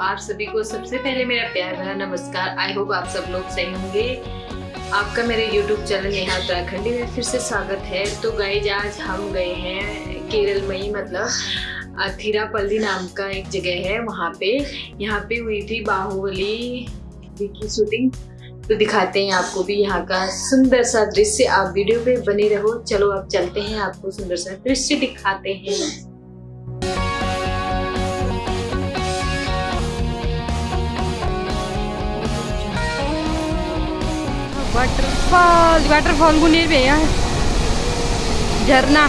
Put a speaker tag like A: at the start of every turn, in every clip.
A: आप सभी को सबसे पहले मेरा प्यार भरा नमस्कार। आई होप आप सब लोग सही होंगे। आपका मेरे YouTube चैनल नेहा उत्तराखंडी में फिर से स्वागत है। तो गाइज़ आज हम गए हैं केरल में ही मतलब थिरापल्ली नाम का एक जगह है वहाँ पे। यहाँ पे हुई थी बाहुबली। की शूटिंग तो दिखाते हैं आपको भी यहाँ का सुंदर सा दृश्य। आप वीडियो पे बने रहो। चलो आप चलते हैं आपको सुंदर सा दृश्य दिखाते हैं।
B: वाटरफॉल वाटरफॉल को नहीं भैया झरना।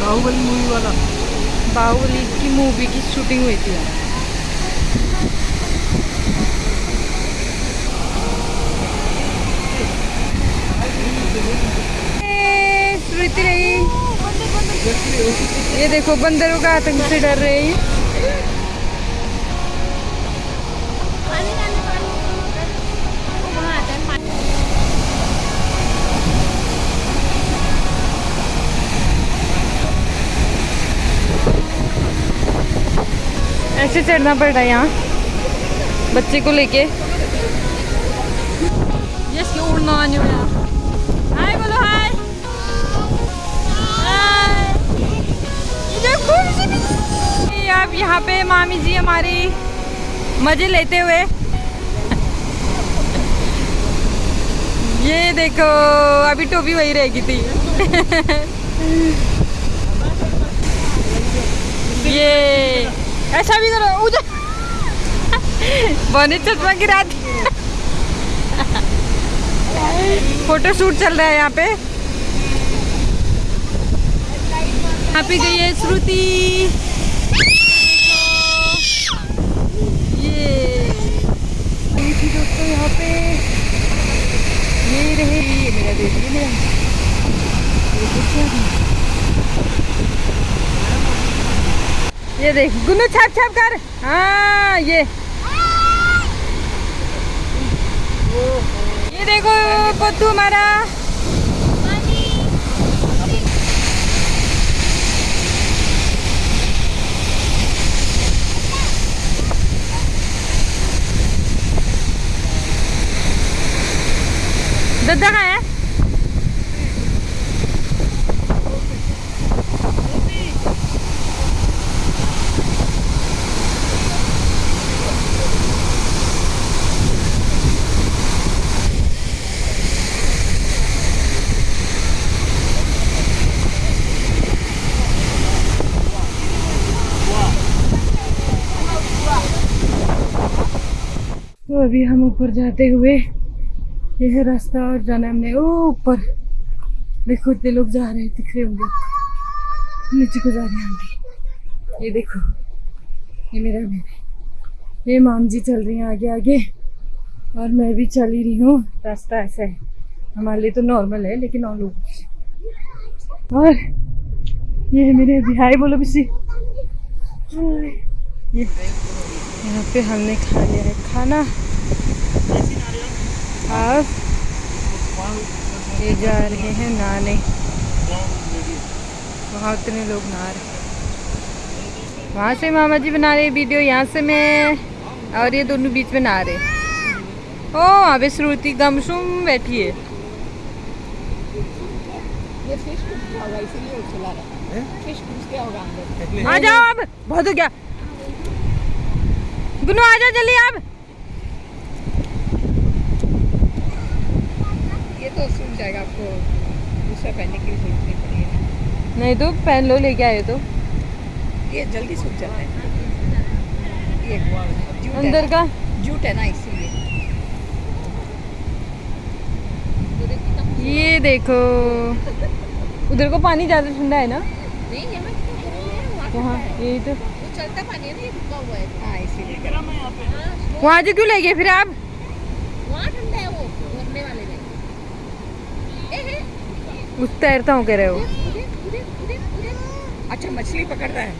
C: बाहुबली मूवी वाला।
B: बाहुबली की मूवी की शूटिंग हुई थी। श्रुति रही। ये देखो बंदरों का आतंक से डर रहे। हैं ऐसे चढ़ना पड़ रहा है यहाँ। बच्चे को लेके। हाय आप यहाँ पे मामी जी हमारी मज़े लेते हुए। ये देखो, अभी टोपी वही रहेगी थी ये ऐसा भी करो, उधर। बने चश्मा गिरा दी। फ़ोटो शूट चल रहा है यहाँ पे। यहाँ पे गई है श्रुति। ये। दोस्तों यहाँ पे ये रहे। ये मेरा मेरा। देख गुन्नू छाप छाप कर। हाँ ये। ये देखो पत्तू हमारा दद्दा कहाँ है? तो अभी हम ऊपर जाते हुए, यह रास्ता और जाना हमने ओ ऊपर। देखो, इतने लोग जा रहे हैं, दिख रहे होंगे। नीचे को जा रहे हैं ये देखो, ये मेरा बेबी ये माम जी चल रही हैं आगे आगे। और मैं भी चल ही रही हूँ। रास्ता ऐसा है। हमारे लिए तो नॉर्मल है, लेकिन और लोग और ये है मेरे बिहाई बोलो बिसी ये यहाँ पे हमने खा लिया है। खाना? अब ये जा रहे हैं नहाने वहाँ उतने लोग नहा रहे। वहाँ से मामा जी बना रहे वीडियो यहाँ से मैं और ये दोनों बीच में नहा रहे। ओ पे श्रुति गमशुम बैठी है। आ जाओ अब। बहुत हो गया। गुनू आ जाओ जल्दी अब
D: ये तो सूख जाएगा आपको। दूसरा पहनने की ज़रूरत नहीं पड़ेगी।
B: नहीं तो पहन लो लेके आए तो।
D: ये जल्दी सूख जाता है। ये
B: अंदर का।
D: जूट है ना इसीलिए।
B: ये देखो। उधर को पानी ज़्यादा ठंडा है ना?
D: नहीं ये मैं
B: वहाँ यही तो।
D: चलता पानी है ना ये रुका हुआ है। हाँ इसीलिए।
B: वहाँ से क्यों ले गए फिर आप?
D: वहाँ ठंडा है वो भरने वाले में।
B: उस तैरता हूँ कह रहे हो।
D: अच्छा मछली पकड़ता है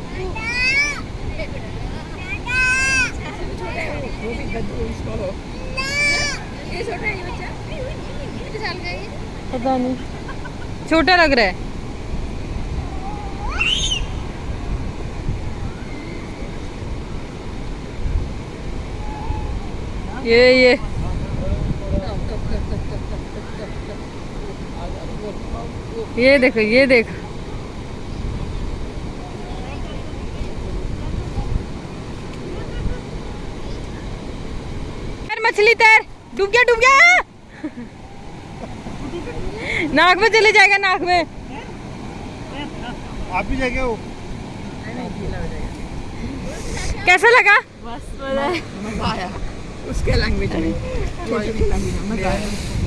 D: है वो वो भी गद्दू उसको ये छोटा है ये बच्चा। कितने साल का है ये
B: पता नहीं। छोटा लग रहा है। ये ये। ये देखो ये देखो। मछली तैर। डूब गया डूब गया। नाक में चले जाएगा नाक में।
C: आप भी जाएँगे वो?
B: कैसा लगा?
D: मज़ा आया। उसके लैंग्वेज में।